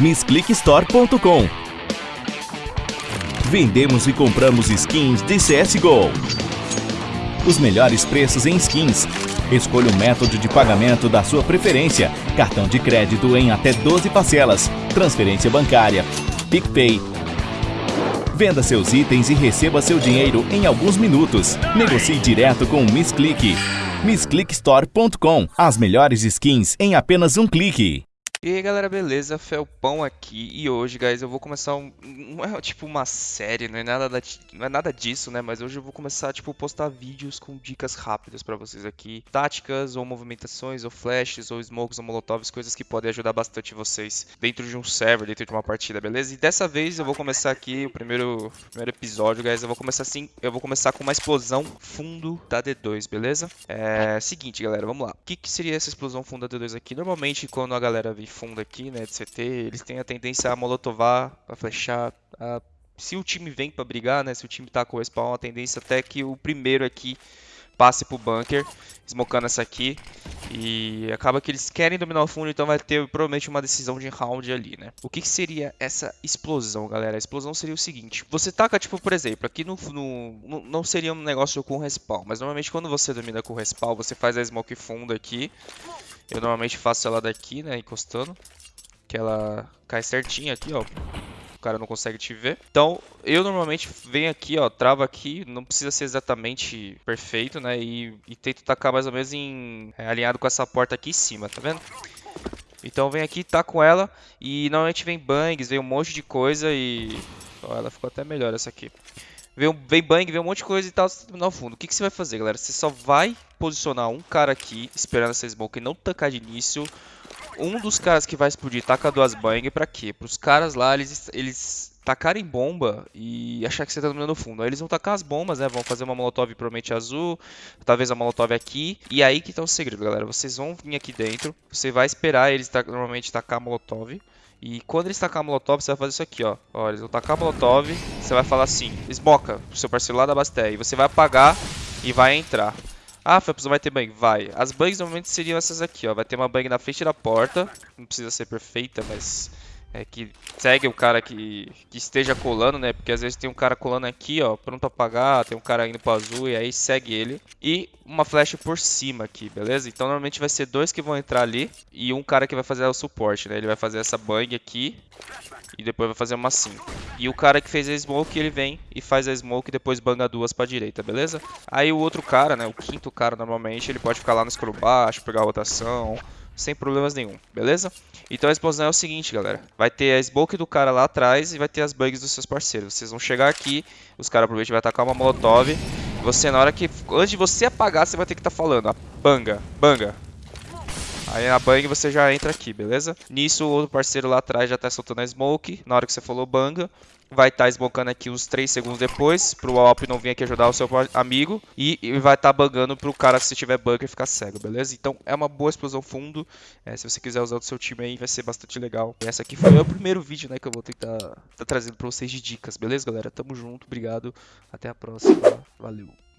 MissClickStore.com Vendemos e compramos skins de CSGO. Os melhores preços em skins. Escolha o método de pagamento da sua preferência. Cartão de crédito em até 12 parcelas. Transferência bancária. PicPay. Venda seus itens e receba seu dinheiro em alguns minutos. Negocie direto com o MissClick. MissClickStore.com As melhores skins em apenas um clique. E aí galera, beleza? Felpão aqui e hoje, guys, eu vou começar um, não é tipo uma série, não é nada da, não é nada disso, né? Mas hoje eu vou começar tipo postar vídeos com dicas rápidas para vocês aqui, táticas ou movimentações ou flashes ou smokes ou molotovs, coisas que podem ajudar bastante vocês dentro de um server, dentro de uma partida, beleza? E dessa vez eu vou começar aqui o primeiro primeiro episódio, guys, eu vou começar assim, eu vou começar com uma explosão fundo da D2, beleza? É, seguinte, galera, vamos lá. O que, que seria essa explosão fundo da D2 aqui? Normalmente quando a galera vir fundo aqui, né, de CT, eles têm a tendência a molotovar, a flechar, a... se o time vem para brigar, né, se o time tá com o respawn, a tendência até que o primeiro aqui passe pro bunker, smocando essa aqui. E acaba que eles querem dominar o fundo, então vai ter provavelmente uma decisão de round ali, né? O que, que seria essa explosão, galera? A explosão seria o seguinte. Você taca, tipo, por exemplo, aqui no, no, Não seria um negócio com respawn, mas normalmente quando você domina com respawn, você faz a smoke fundo aqui. Eu normalmente faço ela daqui, né, encostando. Que ela cai certinho aqui, ó. O cara não consegue te ver. Então, eu normalmente venho aqui, ó, travo aqui. Não precisa ser exatamente perfeito, né? E, e tento tacar mais ou menos em, é, alinhado com essa porta aqui em cima, tá vendo? Então vem aqui, tá com ela. E normalmente vem bangs, vem um monte de coisa e... Ó, ela ficou até melhor essa aqui. Vem, vem bang, vem um monte de coisa e tal, você terminar o fundo. O que, que você vai fazer, galera? Você só vai posicionar um cara aqui, esperando essa smoke não tancar de início. Um dos caras que vai explodir taca duas bang pra quê? Para os caras lá, eles, eles tacarem bomba e achar que você tá dominando o fundo. Aí eles vão tacar as bombas, né? Vão fazer uma molotov provavelmente azul, talvez a molotov aqui. E aí que tá o segredo, galera. Vocês vão vir aqui dentro, você vai esperar eles normalmente tacar a molotov. E quando eles tacar a molotov, você vai fazer isso aqui, ó. Ó, eles vão tacar a molotov, você vai falar assim, esmoca, pro seu parceiro lá da Basté. E você vai apagar e vai entrar. Ah, Felps, não vai ter bang? Vai. As bugs normalmente seriam essas aqui, ó. Vai ter uma bang na frente da porta. Não precisa ser perfeita, mas é, que segue o cara que, que esteja colando, né? Porque às vezes tem um cara colando aqui, ó, pronto a apagar, tem um cara indo pro azul e aí segue ele. E uma flecha por cima aqui, beleza? Então normalmente vai ser dois que vão entrar ali e um cara que vai fazer o suporte, né? Ele vai fazer essa bang aqui e depois vai fazer uma assim. E o cara que fez a smoke, ele vem e faz a smoke e depois banga duas pra direita, beleza? Aí o outro cara, né, o quinto cara normalmente, ele pode ficar lá no escuro baixo, pegar a rotação, sem problemas nenhum, beleza? Então a explosão é o seguinte, galera. Vai ter a smoke do cara lá atrás e vai ter as bugs dos seus parceiros. Vocês vão chegar aqui, os caras provavelmente vai atacar uma molotov. Você, na hora que... Antes de você apagar, você vai ter que estar tá falando, ó, banga, banga. Aí na bang você já entra aqui, beleza? Nisso o outro parceiro lá atrás já tá soltando a smoke. Na hora que você falou banga, vai estar tá smocando aqui uns 3 segundos depois, pro Alp não vir aqui ajudar o seu amigo, e, vai estar tá bugando pro cara, se tiver bunker, ficar cego, beleza? Então é uma boa explosão fundo, é, se você quiser usar do seu time aí, vai ser bastante legal. E essa aqui foi o primeiro vídeo, né, que eu vou tentar tá trazendo pra vocês de dicas, beleza, galera? Tamo junto, obrigado, até a próxima, valeu!